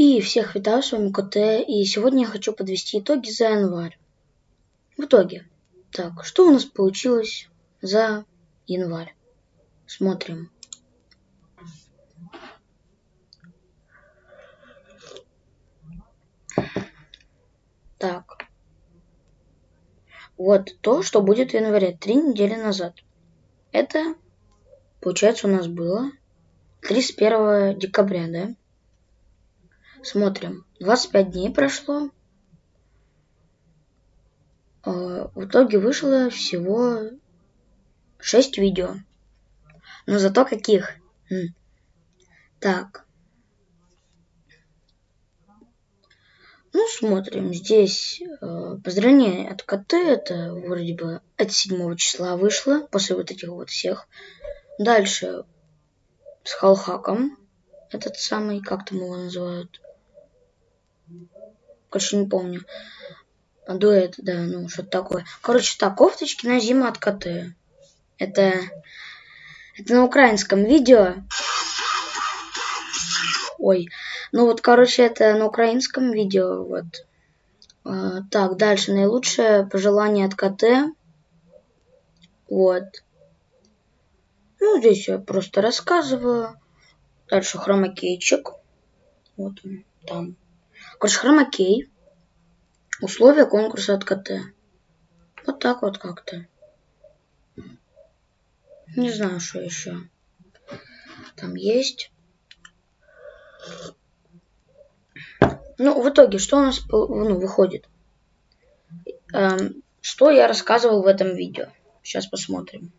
И всех витаю, с вами КТ, и сегодня я хочу подвести итоги за январь. В итоге, так, что у нас получилось за январь? Смотрим. Так. Вот то, что будет в январе, три недели назад. Это, получается, у нас было 31 декабря, да? Смотрим. 25 дней прошло. А, в итоге вышло всего 6 видео. Но зато каких? Так. Ну, смотрим. Здесь э, поздравление от КТ. Это вроде бы от 7 числа вышло. После вот этих вот всех. Дальше с Халхаком. Этот самый, как там его называют? Короче, не помню. Дуэт, да, ну, что-то такое. Короче, так, кофточки на зиму от КТ. Это... Это на украинском видео. Ой. Ну вот, короче, это на украинском видео. Вот. А, так, дальше. Наилучшее пожелание от КТ. Вот. Ну, здесь я просто рассказываю. Дальше хромакейчик. Вот он там. Короче, хромакей. Условия конкурса от КТ. Вот так вот как-то. Не знаю, что еще. Там есть. Ну, в итоге, что у нас ну, выходит? Эм, что я рассказывал в этом видео? Сейчас посмотрим.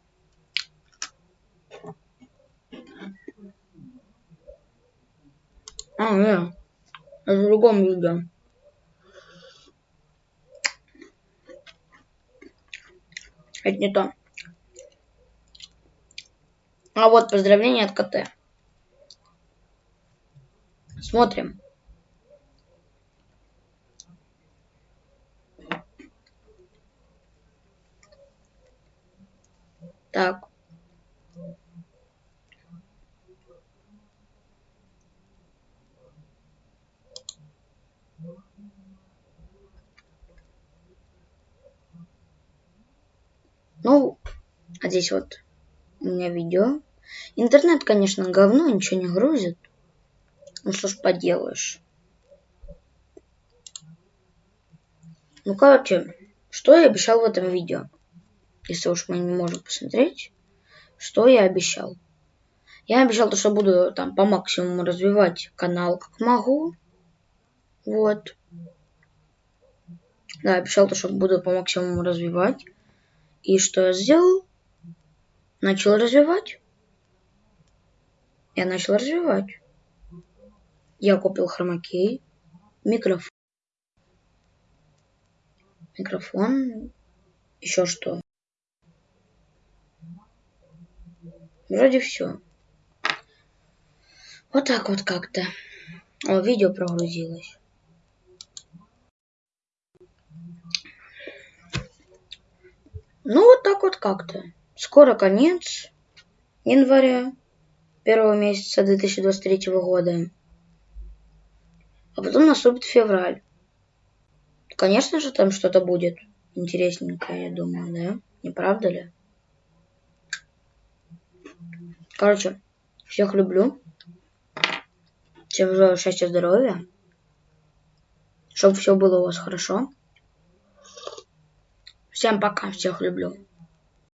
А, нет в другом видео. Это не то. А вот поздравление от КТ. Смотрим. Так. Ну, а здесь вот у меня видео. Интернет, конечно, говно, ничего не грузит. Ну что ж поделаешь. Ну, короче, что я обещал в этом видео? Если уж мы не можем посмотреть, что я обещал. Я обещал, то, что буду там по максимуму развивать канал, как могу. Вот. Да, обещал то, что буду по максимуму развивать. И что я сделал? Начал развивать. Я начал развивать. Я купил хромакей, микрофон, микрофон, еще что. Вроде все. Вот так вот как-то. О, видео прогрузилось. Ну, вот так вот как-то. Скоро конец января, первого месяца 2023 года. А потом наступит февраль. Конечно же, там что-то будет интересненькое, я думаю, да? Не правда ли? Короче, всех люблю. Всем желаю счастья, здоровья. Чтобы все было у вас хорошо. Всем пока, всех люблю.